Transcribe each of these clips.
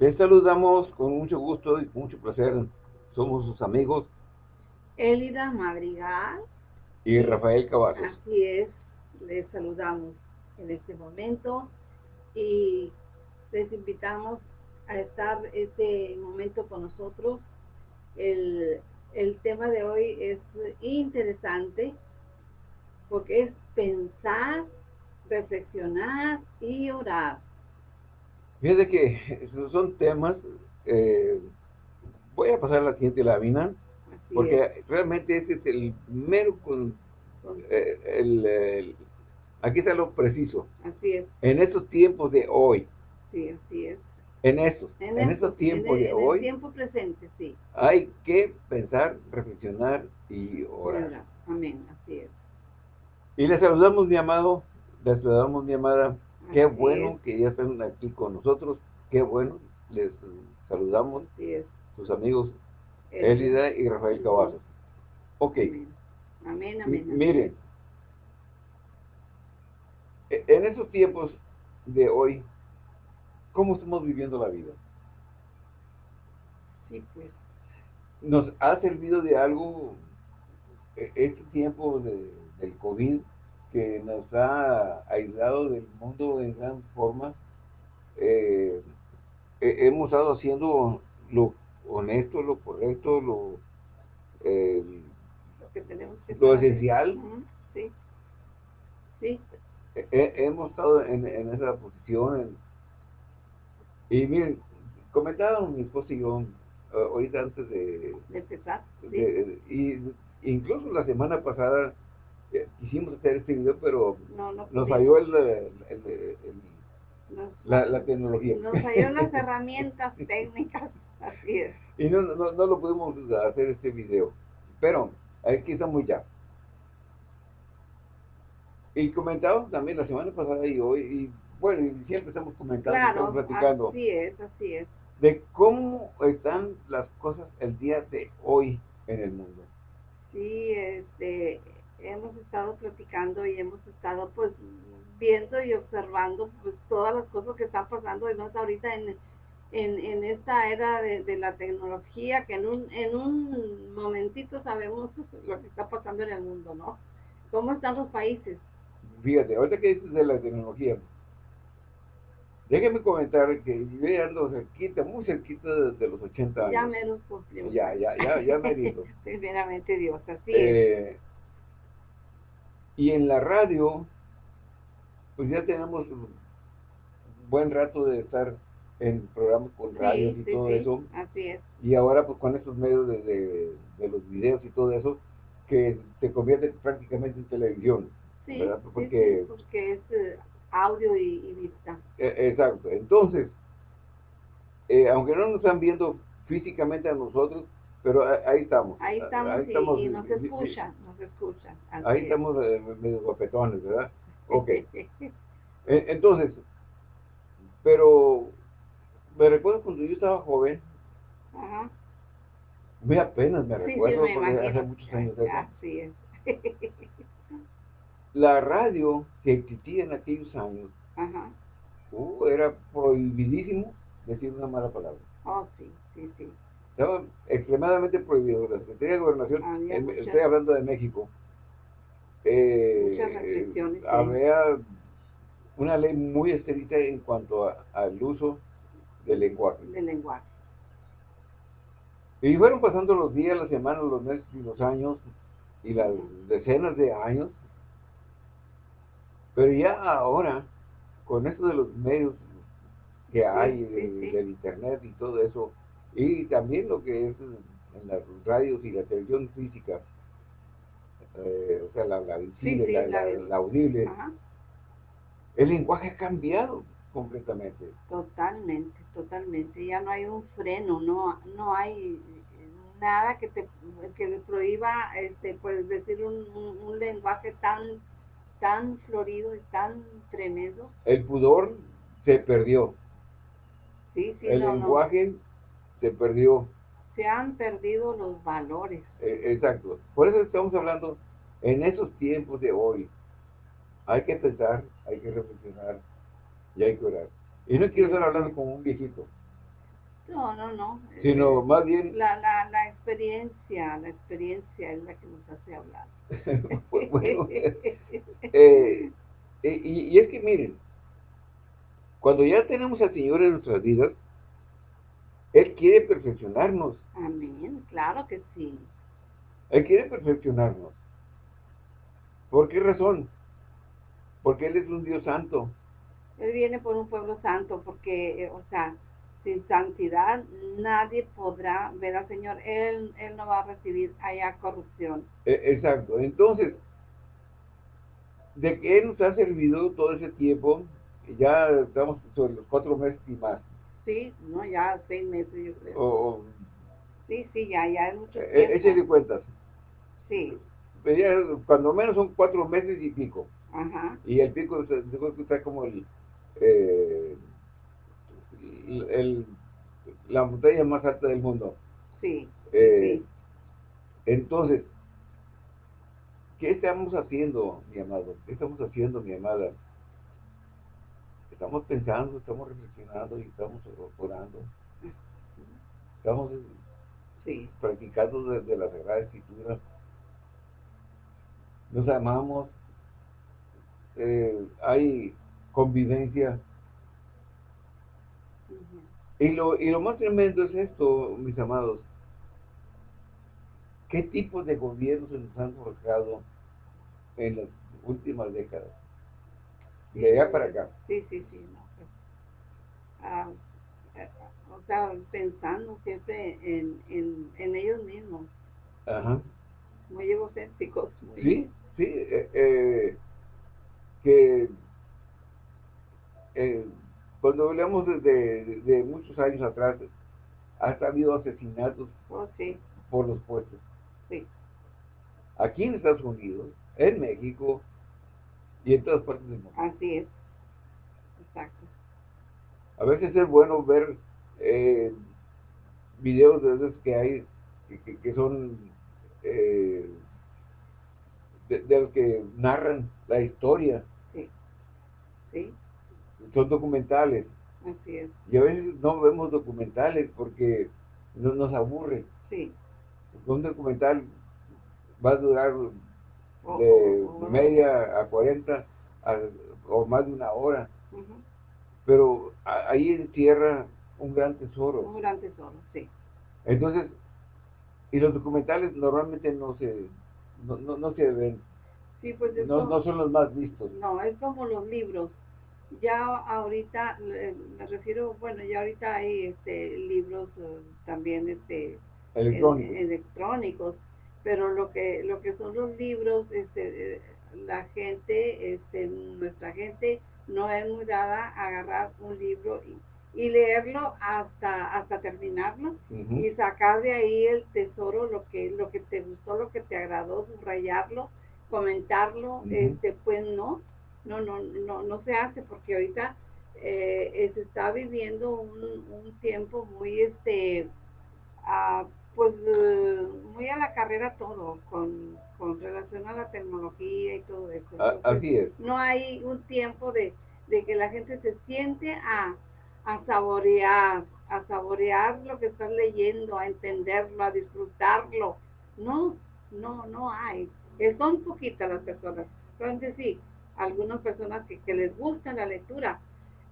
Les saludamos con mucho gusto y con mucho placer. Somos sus amigos. Elida Madrigal. Y Rafael Cavazos. Así es. Les saludamos en este momento y les invitamos a estar este momento con nosotros. El, el tema de hoy es interesante porque es pensar, reflexionar y orar. Fíjate que son temas, eh, voy a pasar la siguiente lámina, porque realmente ese es el mero con, eh, el, aquí está lo preciso. Así es. En estos tiempos de hoy. Sí, así es. En estos, en, estos tiempos de hoy. En tiempo presente, sí. Hay que pensar, reflexionar y orar. Amén, así es. Y les saludamos, mi amado, les saludamos, mi amada. Qué bueno que ya están aquí con nosotros. Qué bueno. Les saludamos. Así es. Sus amigos Elida y Rafael Cavazos. Ok. Amén, amén. Miren, e, en esos tiempos de hoy, ¿cómo estamos viviendo la vida? Sí, pues. ¿Nos ha servido de algo e, este tiempo de, del COVID que nos ha aislado del mundo en gran forma? Eh, hemos estado haciendo lo honesto, lo correcto, lo, eh, lo, que tenemos que lo esencial. Sí, sí. hemos estado en, en esa posición. y miren, comentaron mi esposo y yo uh, ahorita antes de, de empezar. y incluso la semana pasada eh, quisimos hacer este video, pero no, no nos falló el, el, el, la, la, tecnología. Nos falló las herramientas técnicas. Así es. Y no, no, no lo pudimos hacer este video. Pero aquí estamos ya. Y comentamos también la semana pasada y hoy, y bueno, y siempre estamos comentando, estamos platicando. Así es, así es. De cómo están las cosas el día de hoy en el mundo. Sí, este, estado platicando y hemos estado pues viendo y observando pues todas las cosas que están pasando y no ahorita en en, en esta era de, la tecnología, que en un, en un momentito sabemos lo que está pasando en el mundo, ¿no? ¿Cómo están los países? Fíjate, ahorita que dices de la tecnología, déjeme comentar que yo ando cerquita, muy cerquita de, los 80 años. Ya menos cumplió. Ya, ya, ya, ya merito. Primeramente Dios, así eh, Y en la radio, pues ya tenemos un buen rato de estar en programas con radios y todo eso. Así es. Y ahora pues con estos medios de, de, los videos y todo eso, que te convierte prácticamente en televisión. Sí, ¿verdad? Porque, porque es eh, audio y, vista. E, exacto. Entonces, eh, aunque no nos están viendo físicamente a nosotros, pero ahí estamos. Ahí estamos, y, nos escuchan, nos escuchan. Ahí estamos eh, medio guapetones, ¿verdad? Ok. Entonces, pero me recuerdo cuando yo estaba joven. Ajá. Muy apenas me recuerdo, porque hace muchos años. Así es. La radio que existía en aquellos años, Ajá. Uh, era prohibidísimo decir una mala palabra. Oh, sí, sí, sí. Estaba extremadamente prohibido. La Secretaría de Gobernación, estoy hablando de México, eh, muchas restricciones. Había una ley muy estricta en cuanto al uso del lenguaje. Del lenguaje. Y fueron pasando los días, las semanas, los meses y los años, y las decenas de años. Pero ya ahora, con esto de los medios que hay, del internet y todo eso, y también lo que es en las radios y la televisión física, eh, o sea, la, la visible, la, audible, el lenguaje ha cambiado completamente. Totalmente, totalmente. Ya no hay un freno, no, no hay nada que te que le prohíba este pues decir un, un, lenguaje tan tan florido y tan tremendo. El pudor se perdió. Sí, sí, El lenguaje se perdió. Se han perdido los valores. E, exacto. Por eso estamos hablando en esos tiempos de hoy. Hay que pensar, hay que reflexionar, y hay que orar. Y no quiero estar hablando como un viejito. No, no, no. Sino más bien... La, la, la experiencia, la experiencia es la que nos hace hablar. bueno, eh, y, y, es que miren, cuando ya tenemos al Señor en nuestras vidas, Él quiere perfeccionarnos. Amén, claro que sí. Él quiere perfeccionarnos. ¿Por qué razón? Porque Él es un Dios santo. Él viene por un pueblo santo, porque, eh, o sea, sin santidad nadie podrá ver al Señor. Él, él no va a recibir allá corrupción. E, exacto. Entonces, de que Él nos ha servido todo ese tiempo, ya estamos sobre los cuatro meses y más. Sí, no, ya seis meses yo creo. O, sí, sí, ya, ya es mucho e, tiempo. Échale cuentas. Sí. Cuando menos son cuatro meses y pico. Ajá. Y el pico está como el, eh, el, la montaña más alta del mundo. Sí, eh, sí. Entonces, ¿qué estamos haciendo, mi amado? ¿Qué estamos haciendo, mi amada? Estamos pensando, estamos reflexionando y estamos orando. Estamos sí. practicando desde la Sagrada Escritura nos amamos, eh, hay convivencia. y, lo, y lo más tremendo es esto, mis amados. ¿Qué tipos de gobiernos se nos han forjado en las últimas décadas? De allá para acá. Sí, sí, sí. Pues, ah, eh, o sea, pensando siempre en, en, en ellos mismos. Ajá. Muy egocéntricos. Muy sí, Sí, eh, eh, que eh, cuando hablamos de, muchos años atrás, hasta habido asesinatos oh, por los puestos. Sí. Aquí en Estados Unidos, en México y en todas partes del mundo. Así es. Exacto. A veces es bueno ver videos de esos que hay que, son de, los que narran la historia. Sí. Sí. Son documentales. Así es. Y a veces no vemos documentales porque no, nos aburre. Sí. Un documental va a durar de media a 40 o más de una hora. Pero ahí encierra un gran tesoro. Un gran tesoro, sí. Entonces, y los documentales normalmente no se no, no, no se ven. Sí, pues no, no son los más vistos. No, es como los libros. Ya ahorita, me refiero, bueno, ya ahorita hay este, libros eh, también este, electrónicos. electrónicos, pero lo que, lo que son los libros, este, eh, la gente, este, nuestra gente no es muy dada a agarrar un libro y, y leerlo hasta hasta terminarlo y sacar de ahí el tesoro lo que lo que te gustó lo que te agradó subrayarlo comentarlo este pues no no no no no se hace porque ahorita eh, se está viviendo un, un tiempo muy este ah, pues muy carrera todo con, con relación a la tecnología y todo eso así es no hay un tiempo de, de que la gente se siente a a saborear, a saborear lo que estás leyendo, a entenderlo, a disfrutarlo. No, no, no hay. Son poquitas las personas. Entonces sí, algunas personas que, les gusta la lectura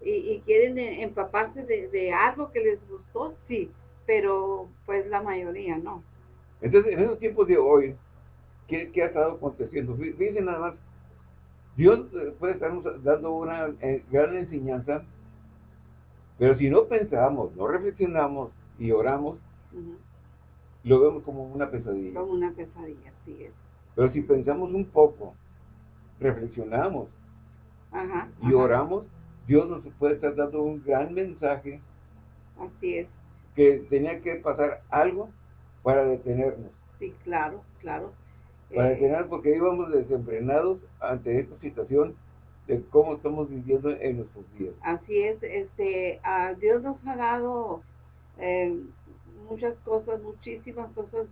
y, quieren e, empaparse de, algo que les gustó, sí, pero pues la mayoría no. Entonces, en esos tiempos de hoy, ¿qué, ha estado aconteciendo? Fíjense nada más, Dios eh, puede estarnos dando una eh, gran enseñanza pero si no pensamos, no reflexionamos y oramos, lo vemos como una pesadilla. Como una pesadilla, sí es. Pero si pensamos un poco, reflexionamos y oramos, Dios nos puede estar dando un gran mensaje. Así es. Que tenía que pasar algo para detenernos. Sí, claro, claro. Para eh, detenernos porque íbamos desenfrenados ante esta situación de cómo estamos viviendo en nuestros días. Así es, este, a Dios nos ha dado eh, muchas cosas, muchísimas cosas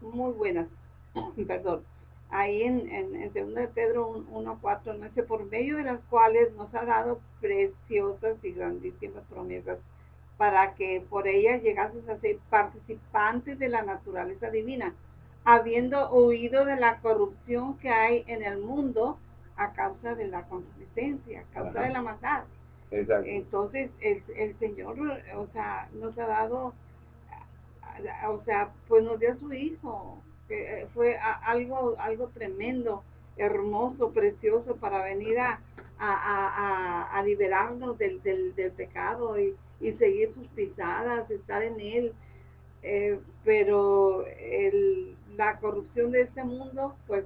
muy, buenas, perdón, ahí en, en, en 2 de Pedro 1.4, no sé, por medio de las cuales nos ha dado preciosas y grandísimas promesas, para que por ellas llegases a ser participantes de la naturaleza divina, habiendo huido de la corrupción que hay en el mundo a causa de la consistencia, a causa de la maldad. Entonces, el, el, Señor, o sea, nos ha dado, o sea, pues nos dio a su Hijo, que fue algo, algo tremendo, hermoso, precioso para venir a, a, a, liberarnos del, del, del pecado y, y, seguir sus pisadas, estar en Él. Eh, pero el, la corrupción de este mundo, pues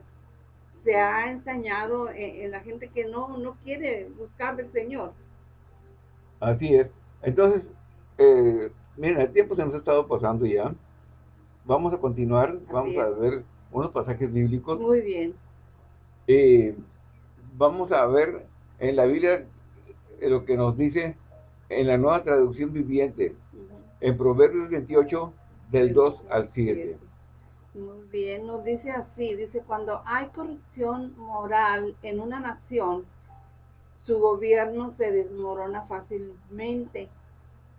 se ha ensañado en, la gente que no, no quiere buscar del Señor. Así es. Entonces, eh, miren, el tiempo se nos ha estado pasando ya. Vamos a continuar, vamos a ver unos pasajes bíblicos. Muy bien. Eh, vamos a ver en la Biblia lo que nos dice en la nueva traducción viviente, en Proverbios 28, del 2 al 7. Muy bien, nos dice así, dice, cuando hay corrupción moral en una nación, su gobierno se desmorona fácilmente.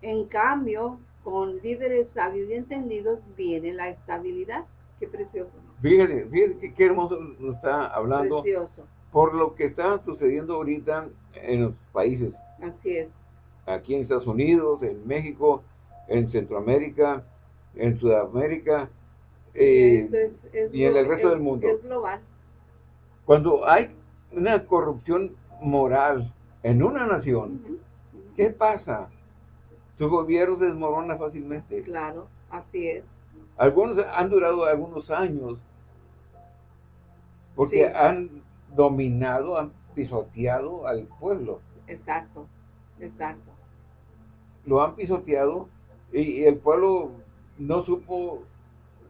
En cambio, con líderes sabios y entendidos viene la estabilidad. Qué precioso. Fíjate, fíjate qué hermoso nos está hablando. Precioso. Por lo que está sucediendo ahorita en los países. Así es. Aquí en Estados Unidos, en México, en Centroamérica, en Sudamérica, eh, y en el resto del mundo. global. Cuando hay una corrupción moral en una nación, ¿qué pasa? Su gobierno se desmorona fácilmente. Claro, así es. Algunos han durado algunos años porque han dominado, han pisoteado al pueblo. Exacto, exacto. Lo han pisoteado y el pueblo no supo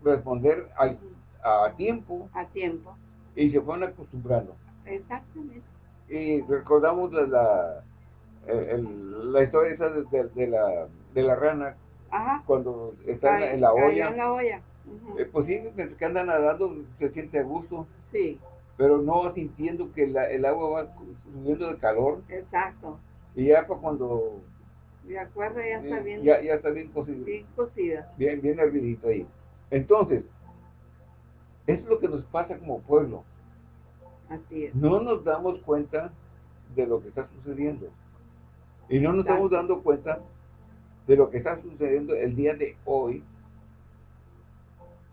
responder al, a tiempo. A tiempo. Y se fueron acostumbrando. Exactamente. Y recordamos la, la, la historia esa de, de, la, de la rana, cuando está en la olla. En la olla. Eh, pues sí, que anda nadando, se siente a gusto. Sí. Pero no sintiendo que la, el agua va subiendo de calor. Exacto. Y ya para cuando... De acuerdo, ya está bien. Ya, ya está bien cocida. Bien cocida. Bien, bien hervidito ahí. Entonces, es lo que nos pasa como pueblo. Así es. No nos damos cuenta de lo que está sucediendo. Y no nos estamos dando cuenta de lo que está sucediendo el día de hoy.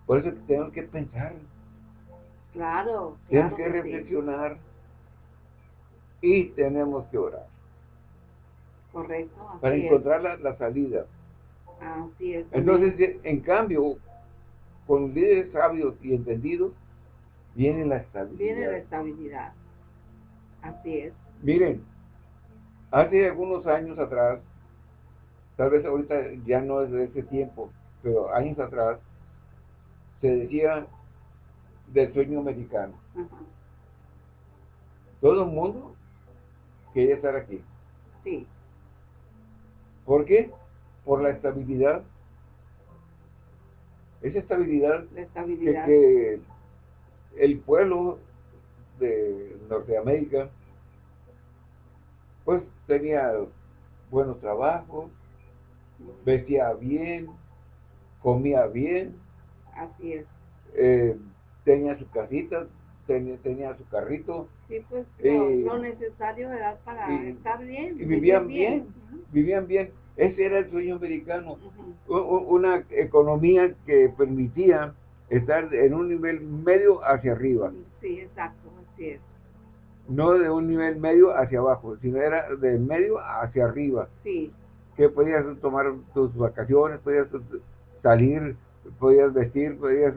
Por eso tenemos que pensar. Claro. Tenemos que, reflexionar y tenemos que orar. Correcto. para encontrar la, salida. Así es. Entonces, en cambio, con líderes sabios y entendidos, viene la estabilidad. Viene la estabilidad. Así es. Miren, hace algunos años atrás, tal vez ahorita ya no es de ese tiempo, pero años atrás, se decía del sueño americano. Todo el mundo quería estar aquí. Sí. ¿Por qué? Por la estabilidad esa estabilidad, Que, el pueblo de Norteamérica pues tenía buenos trabajos, vestía bien, comía bien. Así es. Eh, tenía su casita, tenía, tenía su carrito. Sí, pues lo, necesario era para estar bien. Y vivían bien, vivían bien. Ese era el sueño americano. Una economía que permitía estar en un nivel medio hacia arriba. Sí, exacto, así es. No de un nivel medio hacia abajo, sino era de medio hacia arriba. Sí. Que podías tomar tus vacaciones, podías salir, podías vestir, podías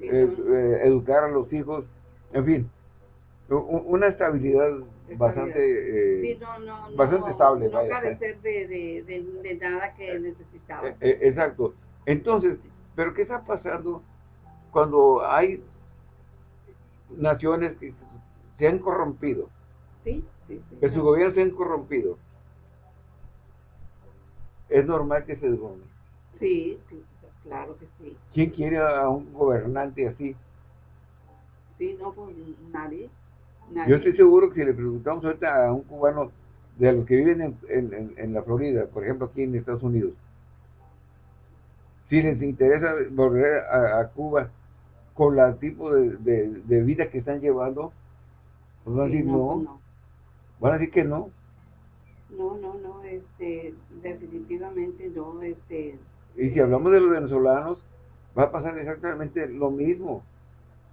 eh, educar a los hijos, en fin, una estabilidad bastante, eh, bastante estable. No carecer de, de, de, nada que eh, necesitaba. Eh, exacto. Entonces, ¿pero qué está pasando cuando hay naciones que se han corrompido? Sí, que su gobierno se han corrompido. Es normal que se desgone. Sí, sí, claro que sí. ¿Quién quiere a un gobernante así? Sí, no, pues nadie. Yo estoy seguro que si le preguntamos ahorita a un cubano de los que viven en, la Florida, por ejemplo aquí en Estados Unidos, si les interesa volver a, Cuba con el tipo de, vida que están llevando, pues van a decir no, no, van a decir que no. No, no, no, este, definitivamente no, este. Y si hablamos de los venezolanos, va a pasar exactamente lo mismo.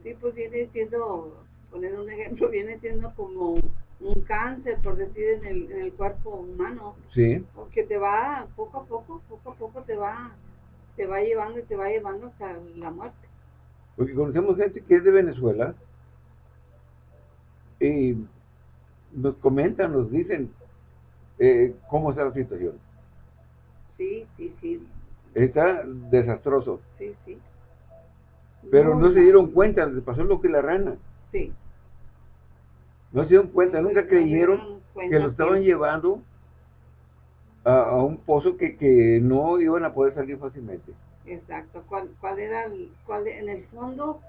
Sí, pues viene siendo, poner un ejemplo, viene siendo como un cáncer, por decir, en el, en el cuerpo humano. Sí. Porque te va, poco a poco, poco a poco te va, te va llevando y te va llevando hasta la muerte. Porque conocemos gente que es de Venezuela y nos comentan, nos dicen eh, cómo está la situación. Sí, sí, sí. Está desastroso. Sí, sí. Pero no, se dieron cuenta, les pasó lo que la rana. Sí. No se dieron cuenta, nunca creyeron que lo estaban llevando a, un pozo que, que, no iban a poder salir fácilmente. Exacto. ¿Cuál, cuál era, cuál, en el fondo,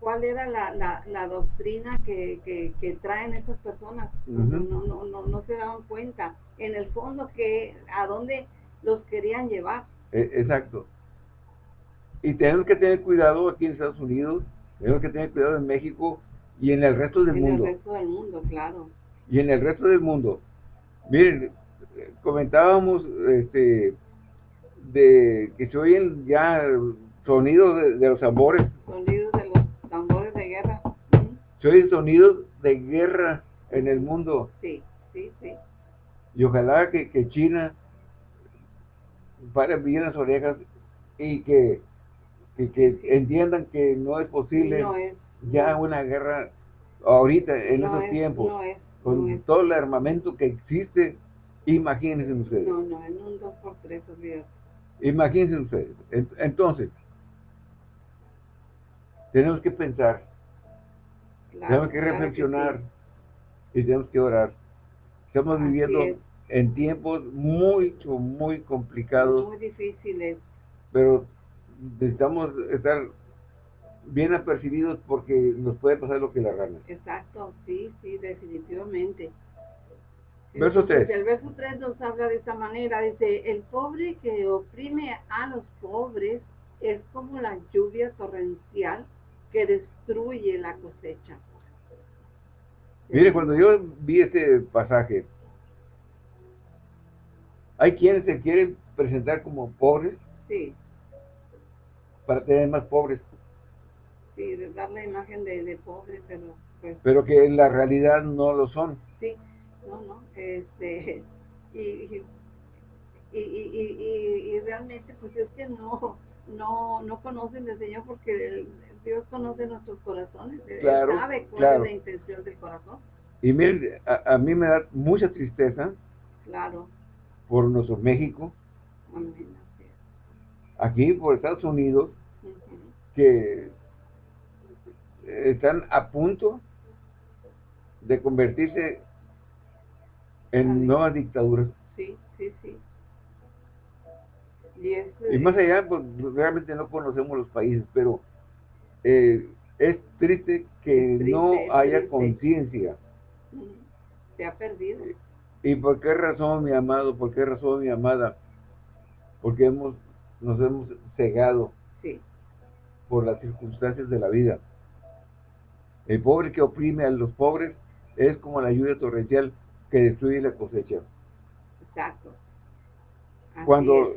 cuál era la, la, la doctrina que, que, que, traen esas personas? no, no, no, no se daban cuenta. En el fondo, que a dónde los querían llevar. E, exacto. Y tenemos que tener cuidado aquí en Estados Unidos, tenemos que tener cuidado en México, y en el resto del mundo. En el resto del mundo, claro. Y en el resto del mundo. Miren, comentábamos este, de que se oyen ya sonidos de, los tambores. Sonidos de los tambores de guerra. Se oyen sonidos de guerra en el mundo. Sí, sí, sí. Y ojalá que, que China pare bien las orejas y que, que, entiendan que no es posible. No es ya una guerra ahorita, en esos tiempos, con todo el armamento que existe, imagínense ustedes. No, no, en un 2 por 3 Imagínense ustedes. Entonces, tenemos que pensar, tenemos que reflexionar y tenemos que orar. Estamos viviendo en tiempos muy, muy complicados. Muy difíciles. Pero necesitamos estar bien apercibidos porque nos puede pasar lo que la gana. Exacto, sí, sí, definitivamente. Verso 3. El verso 3 nos habla de esta manera, dice, el pobre que oprime a los pobres es como la lluvia torrencial que destruye la cosecha. Mire, cuando yo vi este pasaje, hay quienes se quieren presentar como pobres sí. Para tener más pobres sí, dar la imagen de, de pobre, pero pues... Pero que en la realidad no lo son. Sí, no, no, este, y, y, y, y, y realmente pues es que no, no, no conocen al Señor porque Dios conoce nuestros corazones, claro, Él sabe cuál es la intención del corazón. Y miren, a, mí me da mucha tristeza claro. por nuestro México, Amén. Aquí por Estados Unidos, que están a punto de convertirse en nuevas dictaduras. Sí, sí, sí. Y, más allá, pues realmente no conocemos los países, pero eh, es triste que no haya conciencia. Se ha perdido. ¿Y por qué razón, mi amado? ¿Por qué razón, mi amada? Porque hemos, nos hemos cegado por las circunstancias de la vida. El pobre que oprime a los pobres es como la lluvia torrencial que destruye la cosecha. Exacto. Cuando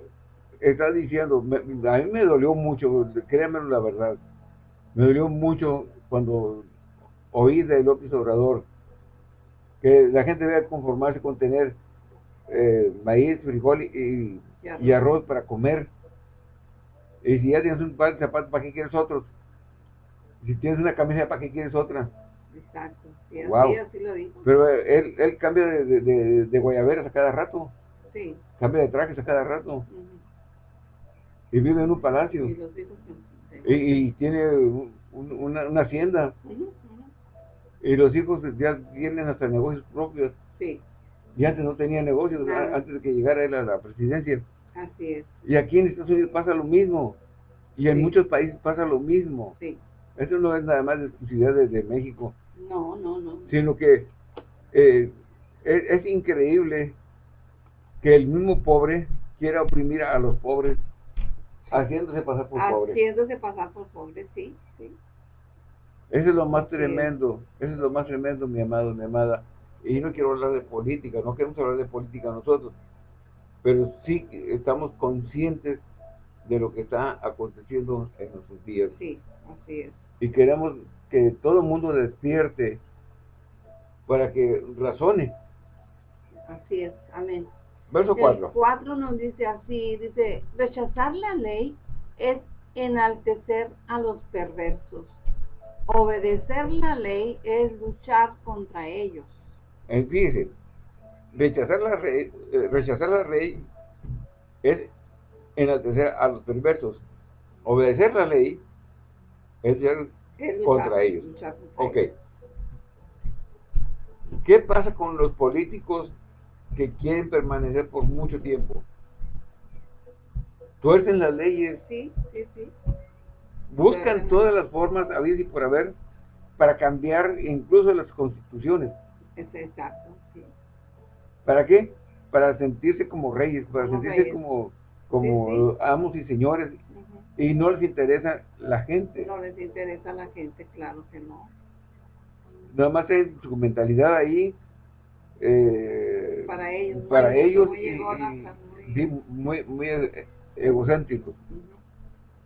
está diciendo, a mí me dolió mucho, créanme la verdad, me dolió mucho cuando oí de López Obrador que la gente debe conformarse con tener eh, maíz, frijol y, y, arroz. para comer. Y si ya tienes un par de zapatos, ¿para qué quieres otros? Si tienes una camisa, ¿para qué quieres otra? Exacto, sí, así, lo dijo. Pero él, él cambia de, de, de, guayaberas a cada rato. Sí. Cambia de trajes a cada rato. Y vive en un palacio. Y, los hijos, y, tiene una, una, hacienda. Y los hijos ya tienen hasta negocios propios. Sí. Y antes no tenía negocios, antes de que llegara él a la presidencia. Así es. Y aquí en Estados Unidos pasa lo mismo. Y en muchos países pasa lo mismo. Sí. Eso no es nada más de exclusividad de, México. No, no, no. Sino que eh, es, increíble que el mismo pobre quiera oprimir a los pobres haciéndose pasar por pobres. Haciéndose pasar por pobres, sí, sí. Eso es lo más tremendo, eso es lo más tremendo, mi amado, mi amada. Y no quiero hablar de política, no queremos hablar de política nosotros, pero sí estamos conscientes de lo que está aconteciendo en nuestros días. Sí, así es. Y queremos que todo el mundo despierte para que razone. Así es, amén. Verso 4. 4 nos dice así, dice, rechazar la ley es enaltecer a los perversos. Obedecer la ley es luchar contra ellos. Fíjense, rechazar la, ley, eh, rechazar la ley es enaltecer a los perversos. Obedecer la ley es luchar contra ellos. ok. ¿Qué pasa con los políticos que quieren permanecer por mucho tiempo? Tuercen las leyes. Sí, sí, sí. Buscan todas las formas, a y por haber, para cambiar incluso las constituciones. Es exacto. ¿Para qué? Para sentirse como reyes, para sentirse como, como amos y señores. Y no les interesa la gente. No les interesa la gente, claro que no. Nada más es su mentalidad ahí. Eh, para ellos. Para ellos. muy, muy, egocéntrico.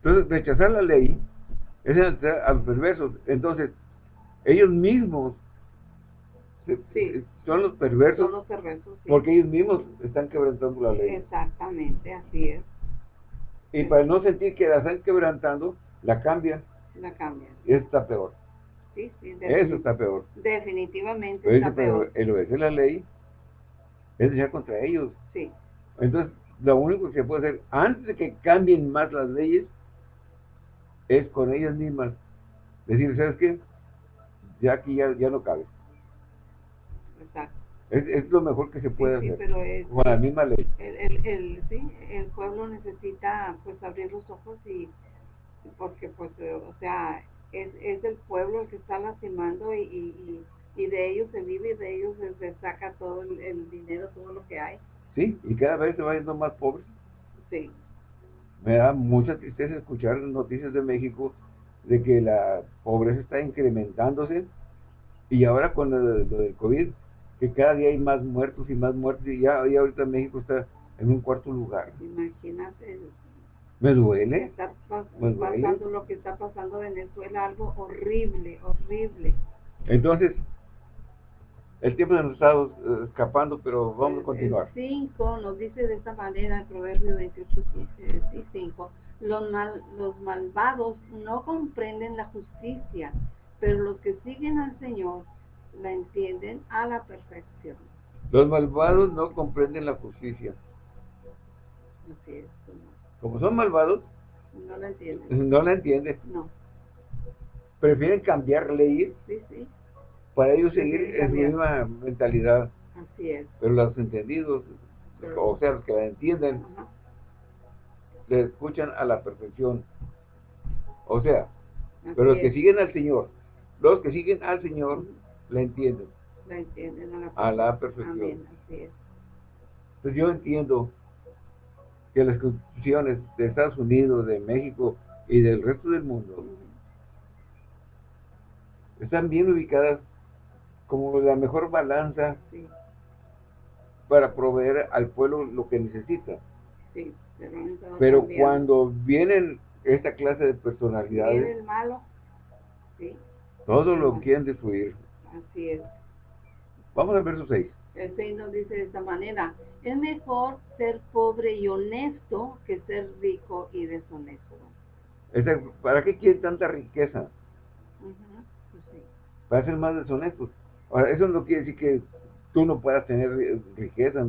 Entonces, rechazar la ley es a los perversos. Entonces, ellos mismos son los perversos. Son los perversos Porque ellos mismos están quebrantando la ley. Exactamente, así es. Y para no sentir que la están quebrantando, la cambian. La cambian. Y eso está peor. Sí, sí, eso está peor. Definitivamente está peor. El obedecer la ley es ya contra ellos. Sí. Entonces, lo único que se puede hacer antes de que cambien más las leyes es con ellas mismas decir, ¿sabes qué? Ya aquí ya, ya no cabe. Exacto. Es, lo mejor que se puede sí, hacer. Pero es, con la misma ley. El, el, el, sí, el pueblo necesita pues abrir los ojos y porque pues o sea es, es el pueblo el que está lastimando y, y, y, de ellos se vive y de ellos se, saca todo el, dinero, todo lo que hay. Sí, y cada vez se va yendo más pobres. Sí. Me da mucha tristeza escuchar noticias de México de que la pobreza está incrementándose y ahora con lo del COVID que cada día hay más muertos y más muertos y ya, ahorita México está en un cuarto lugar. Imagínate. Me duele. Está pasando lo que está pasando en Venezuela, algo horrible, horrible. Entonces, el tiempo nos está eh, escapando, pero vamos a continuar. 5 nos dice de esta manera, el Proverbio 28, 5, los, mal, los malvados no comprenden la justicia, pero los que siguen al Señor la entienden a la perfección. Los malvados no comprenden la justicia. Así es. Como son malvados, no la entienden. No la entienden. No. Prefieren cambiar leyes sí, sí. para ellos seguir en su misma mentalidad. Así es. Pero los entendidos, o sea, los que la entienden, le escuchan a la perfección. O sea, pero los que siguen al Señor, los que siguen al Señor, la entienden. La entienden a la, perfección. Pues yo entiendo que las constituciones de Estados Unidos, de México y del resto del mundo están bien ubicadas como la mejor balanza para proveer al pueblo lo que necesita. pero, cuando vienen esta clase de personalidades, el malo, todo lo quieren destruir. Así es. Vamos al verso 6. El 6 nos dice de esta manera, es mejor ser pobre y honesto que ser rico y deshonesto. ¿Para qué quieren tanta riqueza? Pues Para ser más deshonestos. Ahora, eso no quiere decir que tú no puedas tener riqueza.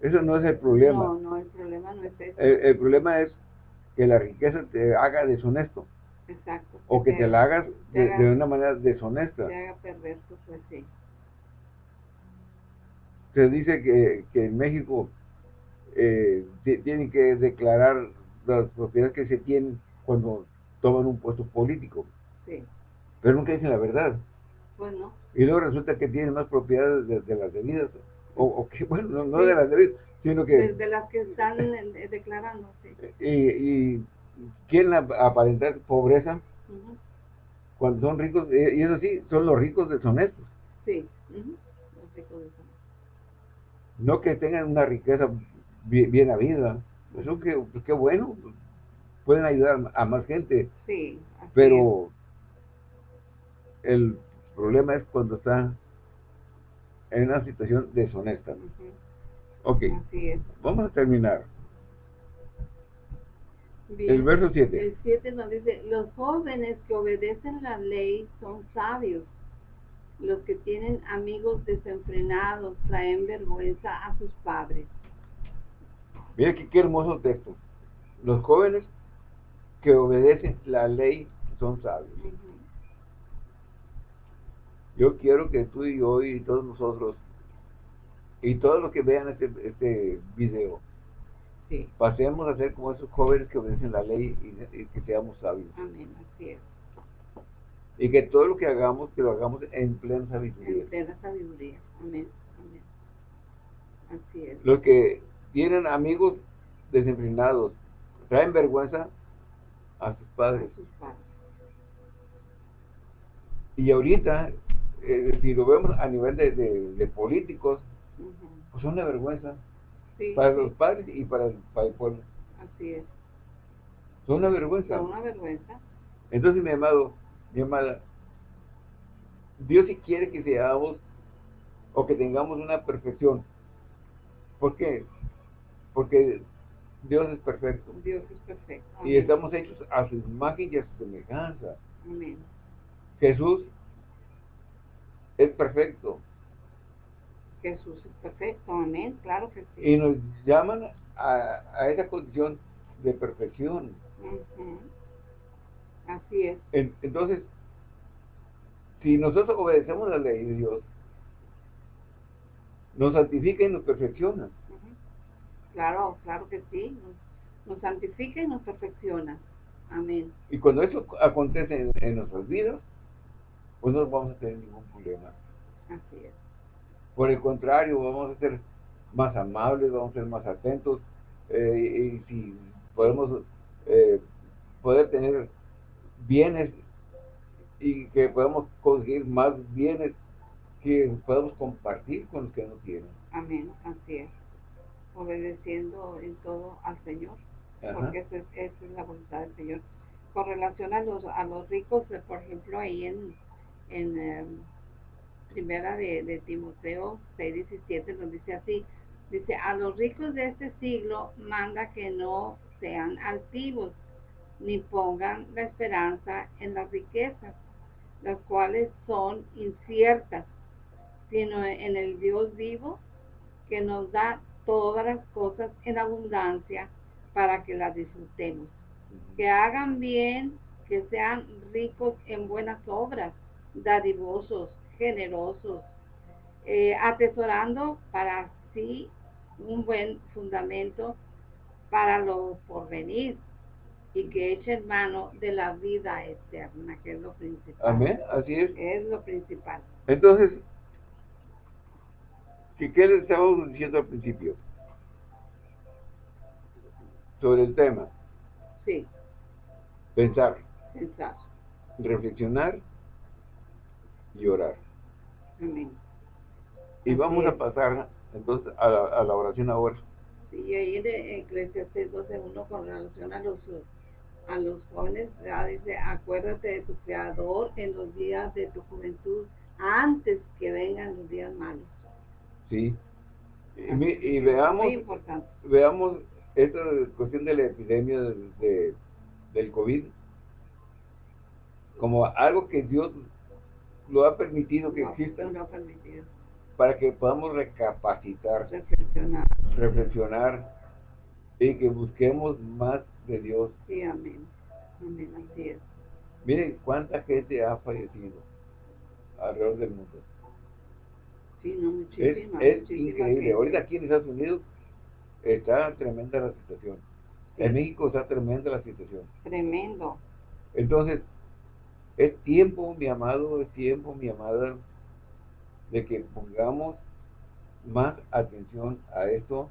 Eso no es el problema. No, no, el problema no es eso. El, problema es que la riqueza te haga deshonesto. Exacto. O que te, la hagas de, una manera deshonesta. Te haga perverso, sí. Se dice que, que en México eh, tienen que declarar las propiedades que se tienen cuando toman un puesto político. Sí. Pero nunca dicen la verdad. Pues no. Y luego resulta que tienen más propiedades de, las debidas, o, que, bueno, no, de las debidas, sino que... De, las que están declarando, sí. Y, y quieren aparentar pobreza cuando son ricos, y eso sí, son los ricos deshonestos. Sí, los ricos deshonestos. No que tengan una riqueza bien, bien habida, eso que, pues qué bueno, pueden ayudar a más gente. Sí. Pero el problema es cuando está en una situación deshonesta. Ok, vamos a terminar. El verso 7. El 7 nos dice, los jóvenes que obedecen la ley son sabios. Los que tienen amigos desenfrenados traen vergüenza a sus padres. Mira qué hermoso texto. Los jóvenes que obedecen la ley son sabios. Yo quiero que tú y yo y todos nosotros y todos los que vean este, este video pasemos a ser como esos jóvenes que obedecen la ley y, que seamos sabios. Amén, así es. Y que todo lo que hagamos, que lo hagamos en plena sabiduría. En plena sabiduría. Amén. Amén. Así es. Los que tienen amigos desenfrenados, traen vergüenza a sus padres. Y ahorita, eh, si lo vemos a nivel de, políticos, pues son una vergüenza para los padres y para el, para el pueblo. Así es. Son una vergüenza. Son una vergüenza. Entonces, mi amado, mi amada, Dios si quiere que seamos o que tengamos una perfección. ¿Por qué? Porque Dios es perfecto. Dios es perfecto. Y estamos hechos a su imagen y a su semejanza. Amén. Jesús es perfecto. Jesús es perfecto, amén, claro que sí. Y nos llaman a, esa condición de perfección. Así es. entonces, si nosotros obedecemos la ley de Dios, nos santifica y nos perfecciona. Claro, claro que sí. Nos, santifica y nos perfecciona. Amén. Y cuando eso acontece en, nuestras vidas, pues no vamos a tener ningún problema. Así es. Por el contrario, vamos a ser más amables, vamos a ser más atentos. Eh, y, si podemos eh, poder tener bienes y que podamos conseguir más bienes que podamos compartir con los que no tienen. Amén, así es obedeciendo en todo al Señor, porque esa es, la voluntad del Señor. Con relación a los, a los ricos, eh, por ejemplo, ahí en, en em, primera de, de Timoteo 6:17 nos dice así, dice, a los ricos de este siglo manda que no sean altivos, ni pongan la esperanza en las riquezas, las cuales son inciertas, sino en el Dios vivo que nos da todas las cosas en abundancia para que las disfrutemos. Que hagan bien, que sean ricos en buenas obras, dadivosos, generosos, eh, atesorando para sí un buen fundamento para lo porvenir y que echen mano de la vida eterna, que es lo principal. Amén, así es. Es lo principal. Entonces, ¿Qué, ¿Qué le estábamos diciendo al principio? Sobre el tema. Sí. Pensar. Pensar. Reflexionar y orar. Amén. Y vamos a pasar entonces a la, oración ahora. Sí, y ahí en Eclesiastes 12.1 con relación a los a los jóvenes, dice, acuérdate de tu Creador en los días de tu juventud, antes que vengan los días malos. Sí. Y, veamos, veamos esta cuestión de la epidemia de, del COVID como algo que Dios lo ha permitido que exista para que podamos recapacitar, reflexionar. reflexionar y que busquemos más de Dios. Sí, amén. Amén, así es. Miren cuánta gente ha fallecido alrededor del mundo es, increíble. Ahorita aquí en Estados Unidos está tremenda la situación. En México está tremenda la situación. Tremendo. Entonces, es tiempo, mi amado, es tiempo, mi amada, de que pongamos más atención a esto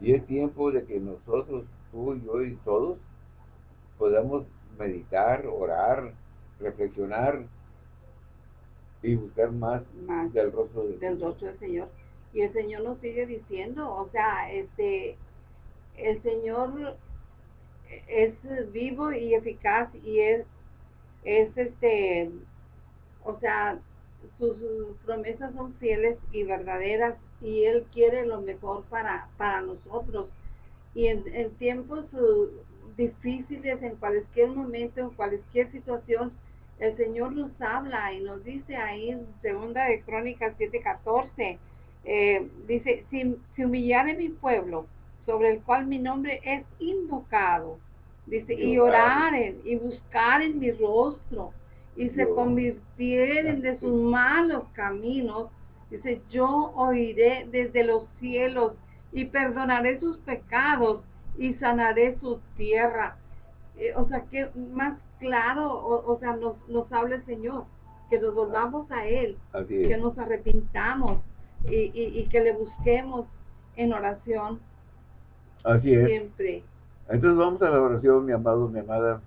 y es tiempo de que nosotros, tú y yo y todos, podamos meditar, orar, reflexionar y buscar más, del rostro del, del rostro del Señor. Y el Señor nos sigue diciendo, o sea, este, el Señor es vivo y eficaz y es, es este, o sea, sus promesas son fieles y verdaderas y Él quiere lo mejor para, para nosotros. Y en, tiempos uh, difíciles, en cualquier momento, en cualquier situación, el Señor nos habla y nos dice ahí en segunda de Crónicas 7:14, eh, dice, si, si humillare mi pueblo, sobre el cual mi nombre es invocado, dice, y oraren y buscaren mi rostro y se convirtieren de sus malos caminos, dice, yo oiré desde los cielos y perdonaré sus pecados y sanaré su tierra. Eh, o sea, que más claro, o, sea, nos, nos habla el Señor, que nos volvamos a Él, que nos arrepintamos y, y, que le busquemos en oración. Así es. Siempre. Entonces vamos a la oración, mi amado, mi amada.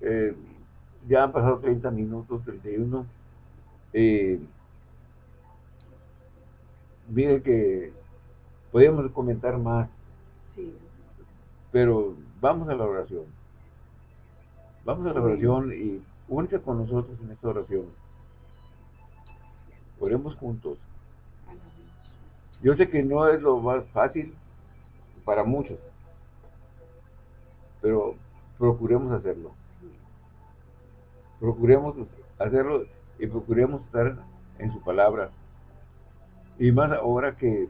Eh, ya han pasado 30 minutos, 31. Eh, mire que podemos comentar más. Sí. Pero vamos a la oración. Vamos a la oración y únete con nosotros en esta oración. Oremos juntos. Yo sé que no es lo más fácil para muchos, pero procuremos hacerlo. Procuremos hacerlo y procuremos estar en su palabra. Y más ahora que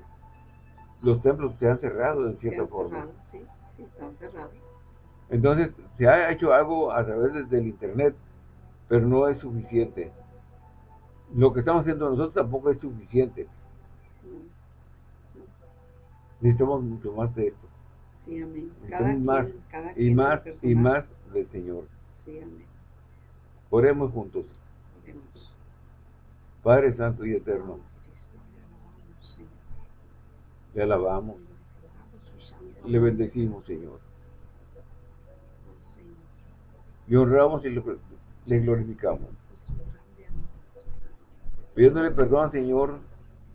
los templos se han cerrado de cierta forma. sí, sí, están cerrados. Entonces, se ha hecho algo a través del internet, pero no es suficiente. Lo que estamos haciendo nosotros tampoco es suficiente. Necesitamos mucho más de esto. Sí, amén. más, y más y más del Señor. Sí, amén. Oremos juntos. Padre Santo y Eterno, le alabamos, le bendecimos, Señor. Le honramos y le, glorificamos. Pidiéndole perdón, Señor,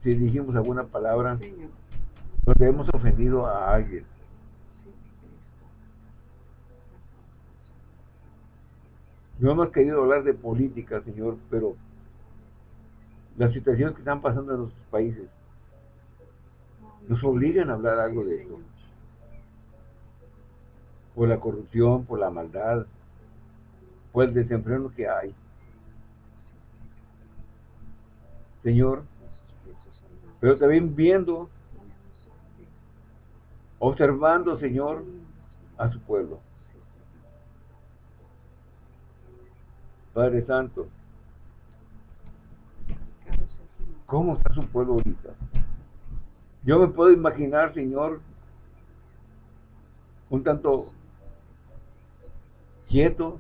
si dijimos alguna palabra donde hemos ofendido a alguien. No hemos querido hablar de política, Señor, pero las situaciones que están pasando en nuestros países nos obligan a hablar algo de eso. Por la corrupción, por la maldad, por el desempleo que hay. Señor, pero también viendo, observando, Señor, a su pueblo. Padre Santo, ¿cómo está su pueblo ahorita? Yo me puedo imaginar, Señor, un tanto quieto,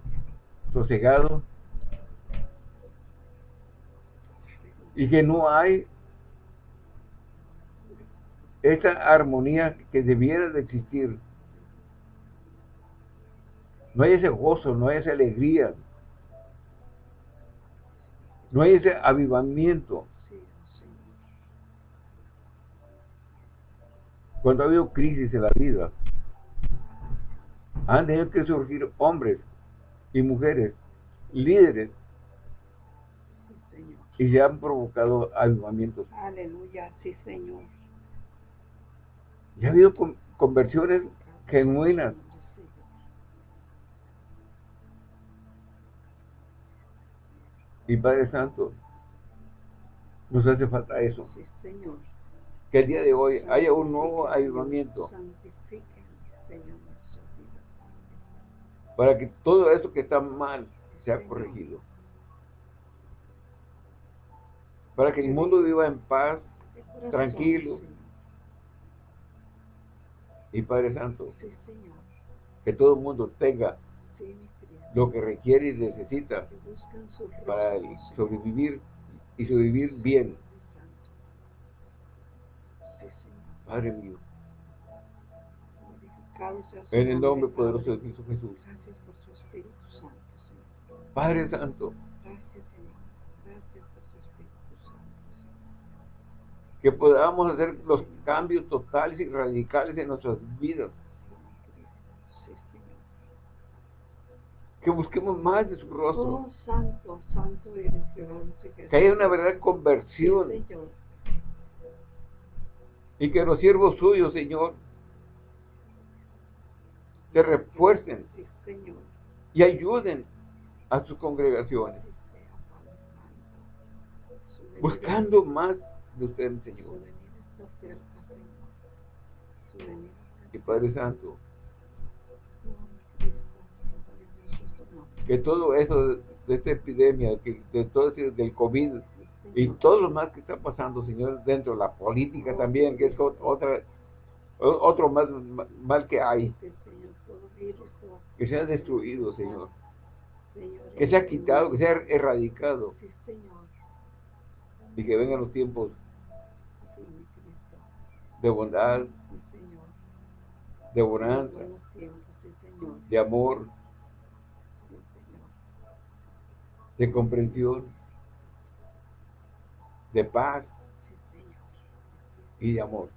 sosegado, y que no hay esa armonía que debiera de existir. No hay ese gozo, no hay esa alegría, no hay ese avivamiento. Cuando ha habido crisis en la vida, han tenido que surgir hombres y mujeres, líderes, y ya han provocado avivamientos. Aleluya, sí, Señor. Y ha habido conversiones genuinas. Y Padre Santo, nos hace falta eso. Sí, Señor que el día de hoy haya un nuevo avivamiento. Para que todo eso que está mal sea corregido. Para que el mundo viva en paz, tranquilo. Y Padre Santo, que todo el mundo tenga lo que requiere y necesita para sobrevivir y su vivir bien. Padre mío. En el nombre poderoso de Cristo Jesús. Padre Santo. Que podamos hacer los cambios totales y radicales en nuestras vidas. Que busquemos más de su rostro. Oh, santo, santo Que haya una verdadera conversión. y que los siervos suyos, Señor, te refuercen y ayuden a sus congregaciones. Buscando más de usted, Señor. Y Padre Santo, que todo eso de esta epidemia, que de todo del COVID y todo lo más que está pasando, Señor, dentro de la política también, que es otra otro más mal que hay, que sea destruido, Señor, que sea quitado, que sea erradicado, y que vengan los tiempos de bondad, de bonanza, de amor, de comprensión, de paz y de amor.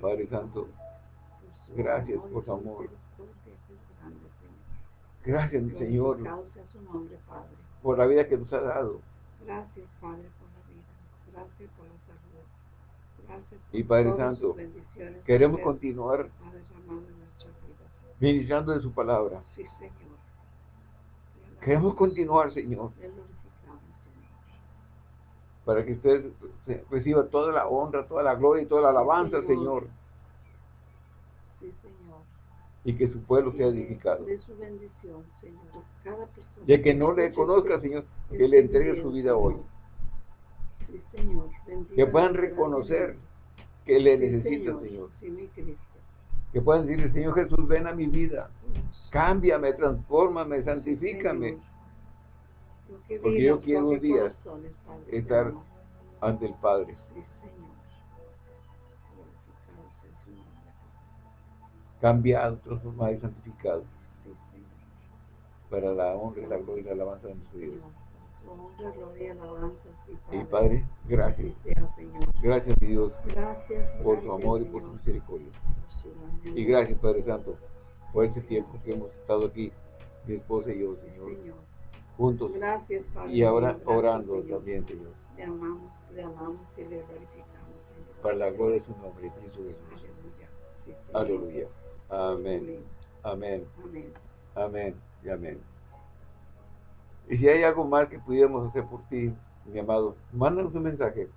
Padre Santo, gracias por su amor. Gracias, mi Señor, por la vida que nos ha dado. Gracias, Padre, por la vida. Gracias por la salud. Gracias y Padre Santo, queremos continuar ministrando de su palabra. Sí, Señor. Queremos continuar, Señor. Para que usted reciba toda la honra, toda la gloria y toda la alabanza, Señor. Sí, Señor. Y que su pueblo sea edificado. De su bendición, Señor. Cada persona. De que no le conozca, Señor, que le entregue su vida hoy. Sí, Señor. Que puedan reconocer que le necesitan, Señor. Que puedan decirle, Señor Jesús, ven a mi vida. Cámbiame, transfórmame, santifícame. Porque yo quiero un día estar ante el Padre. Cambiado, transformado y santificado. Para la honra, la gloria y la alabanza de nuestro Dios. Y Padre, gracias. Gracias, mi Dios, por su amor y por su misericordia. Y gracias, Padre Santo, por este tiempo que hemos estado aquí, mi esposa y yo, Señor, juntos. Gracias, Y ahora orando también, Señor. Le amamos, le amamos y le glorificamos, Señor. Para la gloria de su nombre, Cristo Jesús. Aleluya. Amén. Amén. Amén. Amén. Y amén. Y si hay algo más que pudiéramos hacer por ti, mi amado, mándanos un mensaje.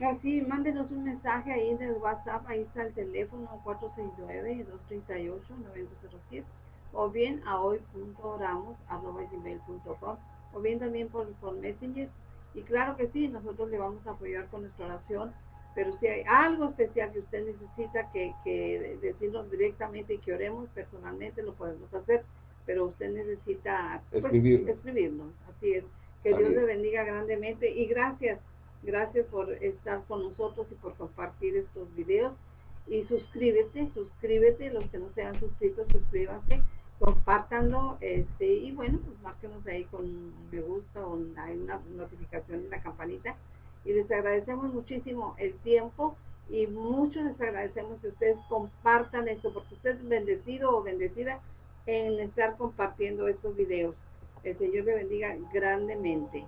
Así, mándenos un mensaje ahí en el WhatsApp, ahí está el teléfono 469-238-9007 o bien a hoy.oramos.com o bien también por, por Messenger. Y claro que sí, nosotros le vamos a apoyar con nuestra oración, pero si hay algo especial que usted necesita que, que decirnos directamente y que oremos personalmente, lo podemos hacer, pero usted necesita pues, escribirnos. Así es. Que Dios le bendiga grandemente y gracias Gracias por estar con nosotros y por compartir estos videos. Y suscríbete, suscríbete, los que no se han suscrito, suscríbanse, compártanlo, este, y bueno, pues márquenos ahí con me gusta o hay una notificación en la campanita. Y les agradecemos muchísimo el tiempo y mucho les agradecemos que ustedes compartan esto, porque usted es bendecido o bendecida en estar compartiendo estos videos. El Señor le bendiga grandemente.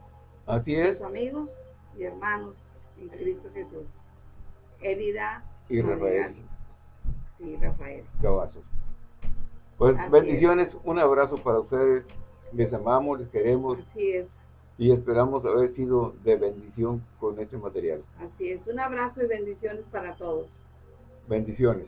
Así es. Amigos y hermanos en Cristo Jesús. Elida y Rafael. Sí, Rafael. Cavazos. Pues bendiciones, un abrazo para ustedes. Les amamos, les queremos. Así es. Y esperamos haber sido de bendición con este material. Así es. Un abrazo y bendiciones para todos. Bendiciones.